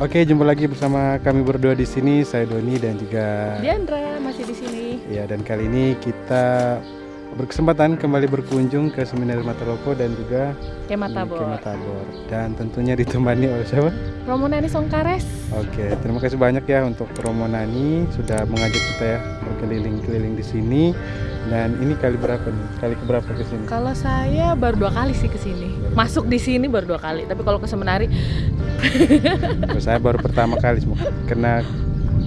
Oke, jumpa lagi bersama kami berdua di sini. Saya Doni dan juga Diandra masih di sini. Ya, dan kali ini kita berkesempatan kembali berkunjung ke Seminar Matalopo dan juga Kemah di Tabor. Kemah Tabor. Dan tentunya ditemani oleh siapa? Romo Nani Songkares. Oke, terima kasih banyak ya untuk Romo Nani sudah mengajak kita ya berkeliling-keliling di sini. Dan ini kali berapa nih? Kali keberapa ke sini? Kalau saya baru dua kali sih ke sini. Masuk di sini baru dua kali. Tapi kalau ke seminari Kalau saya baru pertama kali. Karena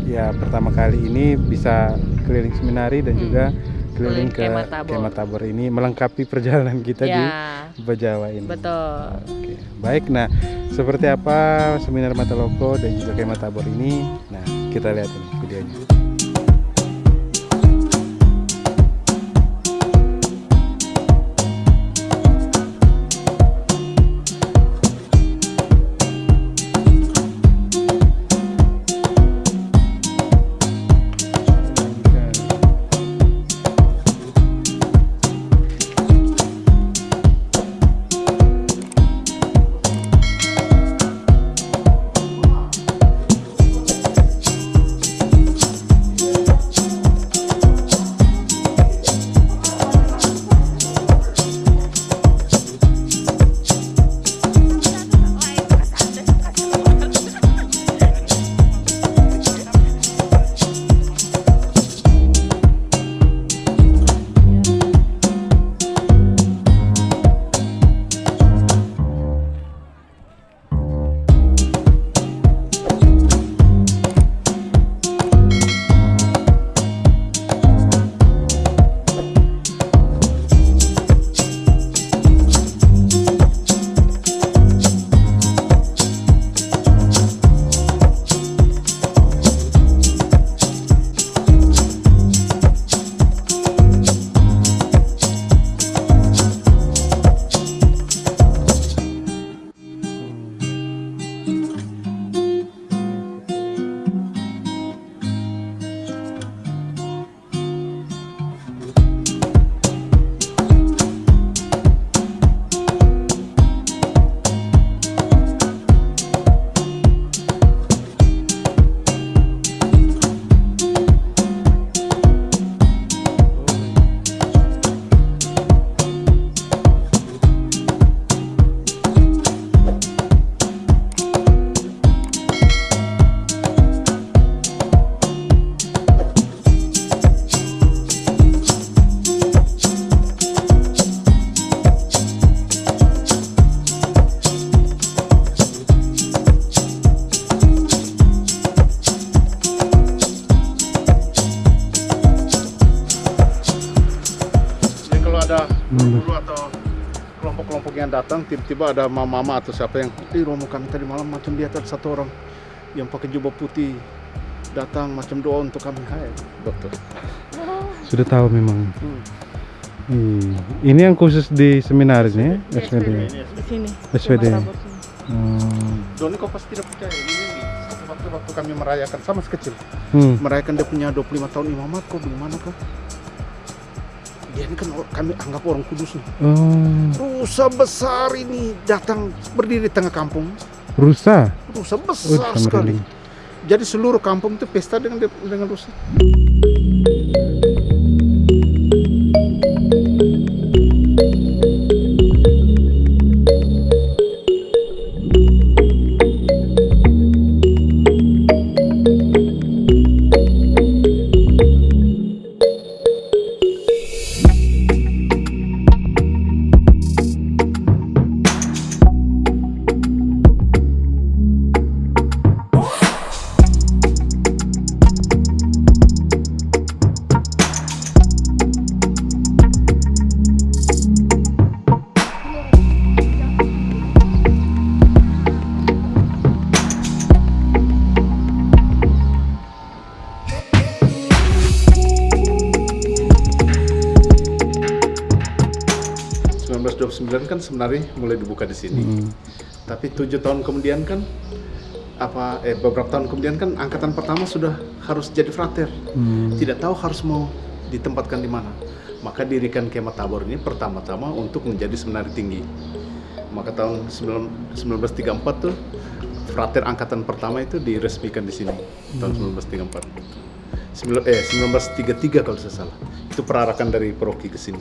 ya pertama kali ini bisa keliling seminari dan Hmm. juga keliling ke Kemah Tabor. Ini melengkapi perjalanan kita di ya Bajawa ini. betul. Oke, baik. Nah, seperti apa seminar Mataloko dan juga Kemah Tabor ini? Nah, kita lihat ini videonya. Ada Hmm. atau kelompok-kelompok yang datang, tiba-tiba ada mama-mama atau siapa yang di romo kami tadi malam macam dia ada satu orang yang pakai jubah putih datang macam doa untuk kami. Hai, dokter. Sudah tahu memang. Hmm. Hmm. Ini yang khusus di seminar ini, ya? SPD. Ini, Di sini. SPD. Hmm. Doni kau pasti tidak percaya. Ini waktu waktu kami merayakan sama sekecil, Hmm. merayakan dia punya 25 tahun imamat kok di mana kah? Dia ini kan kami anggap orang kudus nih. Oh, Rusa besar ini datang berdiri di tengah kampung. rusa. Rusa Oh, besar sama sekali. Jadi seluruh kampung itu pesta dengan dengan rusa. Kan sebenarnya mulai dibuka di sini. Hmm. Tapi tujuh tahun kemudian kan apa eh beberapa tahun kemudian kan angkatan pertama sudah harus jadi frater. Hmm. Tidak tahu harus mau ditempatkan di mana. Maka dirikan Kemah Tabor ini pertama-tama untuk menjadi seminari tinggi. Maka tahun 19- 1934 tuh frater angkatan pertama itu diresmikan di sini tahun 1934. Sembilan- eh 1933 kalau saya salah. Itu perarakan dari Peroki ke sini.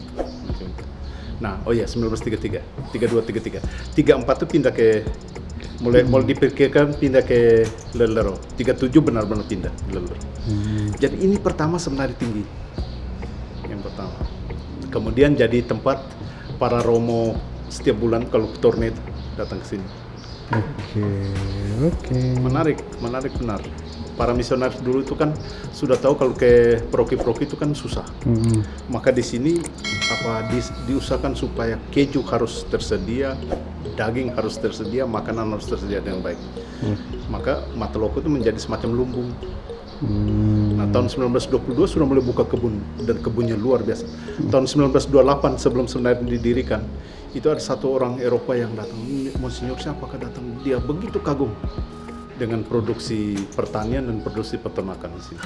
Nah, oh iya 1933, 32 33. 34 itu pindah ke mulai mulai dipikirkan pindah ke Lelero. 37 benar-benar pindah ke Lelero. Jadi ini pertama sebenarnya tinggi. Yang pertama. Kemudian jadi tempat para romo setiap bulan kalau torne itu datang ke sini. Oke, oke. Menarik, menarik benar. Para misionaris dulu itu kan sudah tahu kalau ke proki-proki itu kan susah. Mm-mm. Maka di sini apa di, diusahakan supaya keju harus tersedia, daging harus tersedia, makanan harus tersedia dengan baik. Hmm. Maka Mataloko itu menjadi semacam lumbung. Hmm. Tahun 1922 sudah mulai buka kebun dan kebunnya luar biasa. Tahun 1928 sebelum sebenarnya didirikan, itu ada satu orang Eropa yang datang. Monsinyur siapakah datang? Dia begitu kagum dengan produksi pertanian dan produksi peternakan di sini.